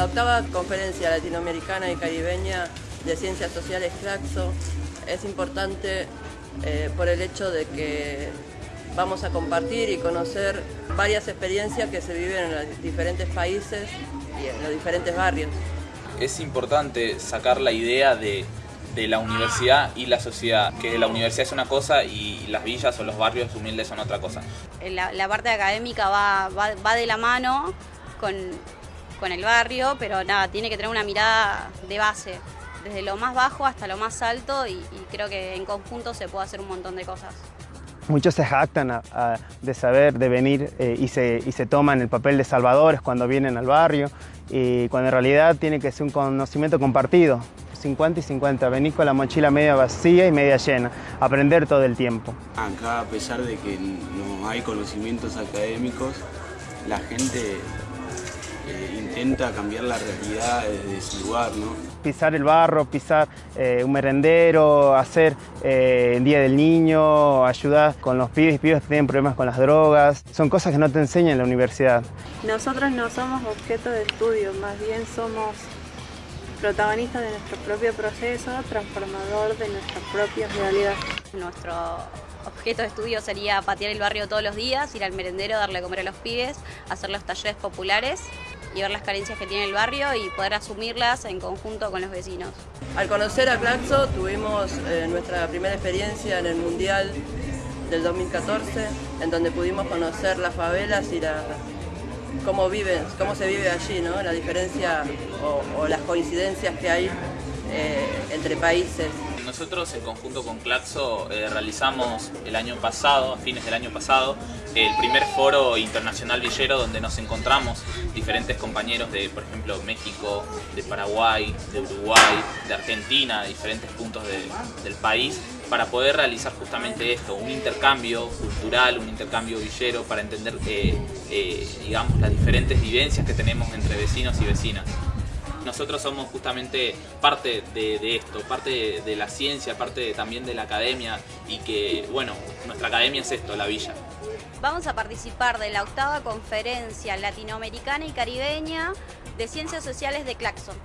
La octava conferencia latinoamericana y caribeña de ciencias sociales CLACSO es importante eh, por el hecho de que vamos a compartir y conocer varias experiencias que se viven en los diferentes países y en los diferentes barrios. Es importante sacar la idea de, la universidad y la sociedad, que la universidad es una cosa y las villas o los barrios humildes son otra cosa. La, parte académica va, va, de la mano con, con el barrio, pero nada, tiene que tener una mirada de base desde lo más bajo hasta lo más alto y, creo que en conjunto se puede hacer un montón de cosas. Muchos se jactan de saber, de venir eh, y, se, y se toman el papel de salvadores cuando vienen al barrio y cuando en realidad tiene que ser un conocimiento compartido. 50 y 50, venir con la mochila media vacía y media llena, aprender todo el tiempo. Acá, a pesar de que no hay conocimientos académicos, la gente eh, intenta cambiar la realidad desde su lugar, ¿no? Pisar el barro, pisar eh, un merendero, hacer eh, el Día del Niño, ayudar con los pibes y pibes que tienen problemas con las drogas. Son cosas que no te enseñan en la universidad. Nosotros no somos objeto de estudio, más bien somos protagonistas de nuestro propio proceso transformador de nuestra propia realidad. Nuestro objeto de estudio sería patear el barrio todos los días, ir al merendero, darle a comer a los pibes, hacer los talleres populares y ver las carencias que tiene el barrio y poder asumirlas en conjunto con los vecinos. Al conocer a Claxo tuvimos eh, nuestra primera experiencia en el Mundial del 2014, en donde pudimos conocer las favelas y la, cómo, viven, cómo se vive allí, ¿no? la diferencia o, las coincidencias que hay eh, entre países. Nosotros en conjunto con Claxo eh, realizamos el año pasado, a fines del año pasado, el primer foro internacional villero donde nos encontramos diferentes compañeros de, por ejemplo, México, de Paraguay, de Uruguay, de Argentina, diferentes puntos del país, para poder realizar justamente esto, un intercambio cultural, un intercambio villero para entender, eh, eh, digamos, las diferentes vivencias que tenemos entre vecinos y vecinas nosotros somos justamente parte de, esto, parte de, la ciencia, parte también de la academia y que, bueno, nuestra academia es esto, la villa. Vamos a participar de la octava conferencia latinoamericana y caribeña de ciencias sociales de Claxon.